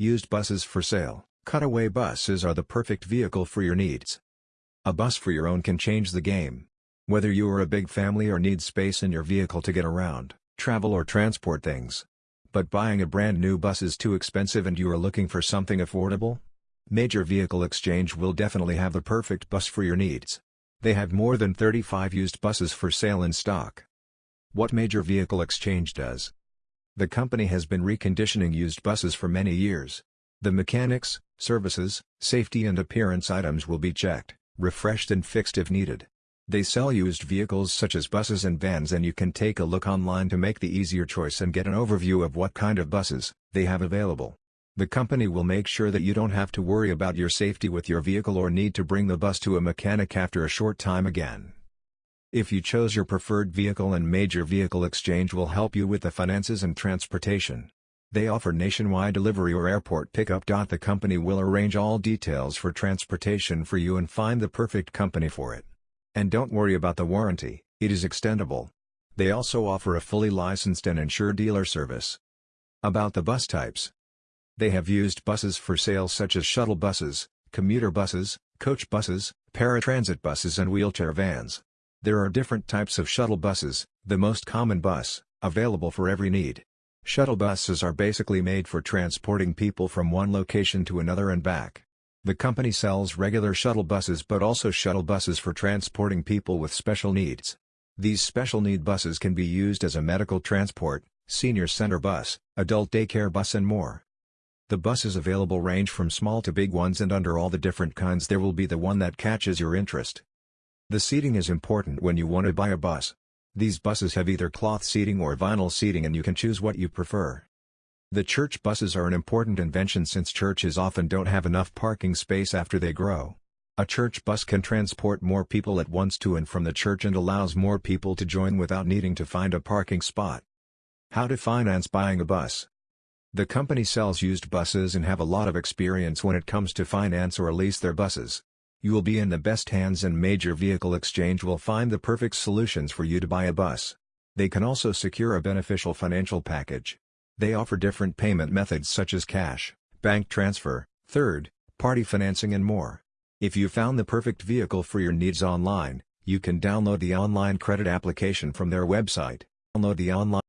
Used buses for sale. Cutaway buses are the perfect vehicle for your needs. A bus for your own can change the game. Whether you are a big family or need space in your vehicle to get around, travel or transport things. But buying a brand new bus is too expensive and you are looking for something affordable? Major Vehicle Exchange will definitely have the perfect bus for your needs. They have more than 35 used buses for sale in stock. What Major Vehicle Exchange does. The company has been reconditioning used buses for many years. The mechanics, services, safety and appearance items will be checked, refreshed and fixed if needed. They sell used vehicles such as buses and vans and you can take a look online to make the easier choice and get an overview of what kind of buses they have available. The company will make sure that you don't have to worry about your safety with your vehicle or need to bring the bus to a mechanic after a short time again. If you chose your preferred vehicle and Major Vehicle Exchange will help you with the finances and transportation. They offer nationwide delivery or airport pickup. The company will arrange all details for transportation for you and find the perfect company for it. And don't worry about the warranty, it is extendable. They also offer a fully licensed and insured dealer service. About the bus types, they have used buses for sale such as shuttle buses, commuter buses, coach buses, paratransit buses and wheelchair vans. There are different types of shuttle buses, the most common bus, available for every need. Shuttle buses are basically made for transporting people from one location to another and back. The company sells regular shuttle buses but also shuttle buses for transporting people with special needs. These special need buses can be used as a medical transport, senior center bus, adult daycare bus and more. The buses available range from small to big ones and under all the different kinds there will be the one that catches your interest. The seating is important when you want to buy a bus. These buses have either cloth seating or vinyl seating and you can choose what you prefer. The church buses are an important invention since churches often don't have enough parking space after they grow. A church bus can transport more people at once to and from the church and allows more people to join without needing to find a parking spot. How to finance buying a bus the company sells used buses and have a lot of experience when it comes to finance or lease their buses. You will be in the best hands and Major Vehicle Exchange will find the perfect solutions for you to buy a bus. They can also secure a beneficial financial package. They offer different payment methods such as cash, bank transfer, third, party financing and more. If you found the perfect vehicle for your needs online, you can download the online credit application from their website. Download the online